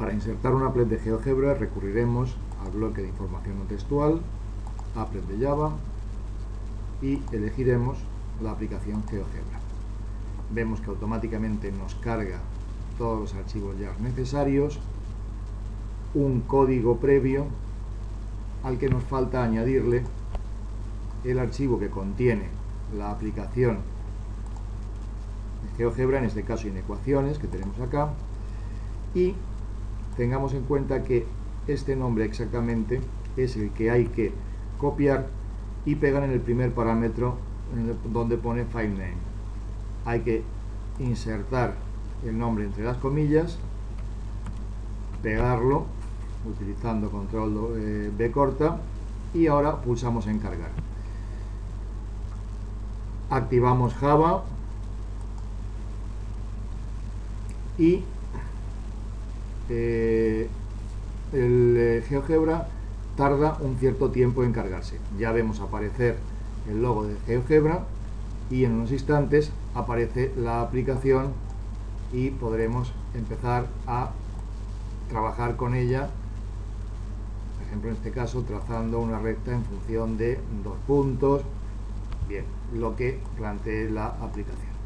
Para insertar un applet de GeoGebra recurriremos al bloque de información no textual, applet de Java y elegiremos la aplicación GeoGebra. Vemos que automáticamente nos carga todos los archivos ya necesarios, un código previo al que nos falta añadirle el archivo que contiene la aplicación de GeoGebra, en este caso inecuaciones que tenemos acá, y tengamos en cuenta que este nombre exactamente es el que hay que copiar y pegar en el primer parámetro donde pone file name. Hay que insertar el nombre entre las comillas, pegarlo utilizando control eh, B corta y ahora pulsamos en cargar. Activamos Java y eh, el eh, GeoGebra tarda un cierto tiempo en cargarse. Ya vemos aparecer el logo de GeoGebra y en unos instantes aparece la aplicación y podremos empezar a trabajar con ella por ejemplo en este caso trazando una recta en función de dos puntos bien, lo que plantee la aplicación